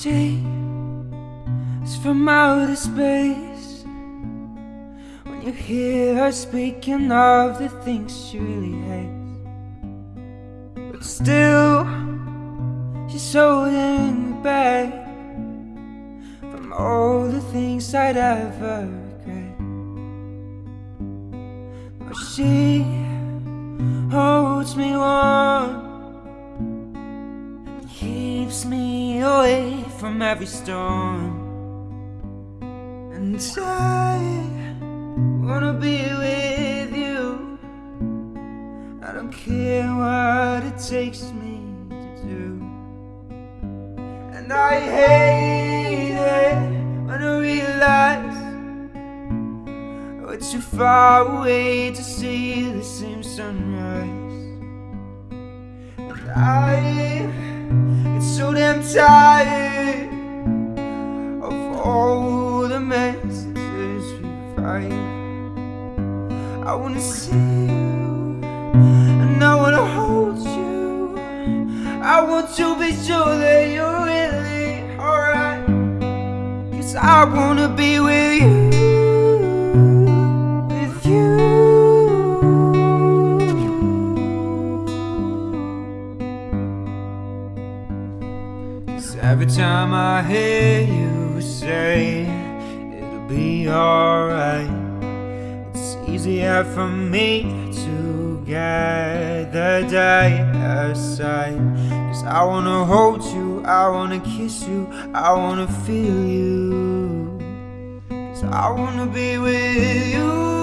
she is from outer space. When you hear her speaking of the things she really hates, but still she's holding me back from all the things I'd ever regret. But she holds me warm from every storm. And I wanna be with you. I don't care what it takes me to do. And I hate it when I realize we're too far away to see the same sunrise. And I so tired of all the messages we write. I wanna see you, and I wanna hold you. I want to be sure that you're really alright. Cause I wanna be with Cause every time I hear you say it'll be alright, it's easier for me to get the day aside. Cause I wanna hold you, I wanna kiss you, I wanna feel you. Cause I wanna be with you.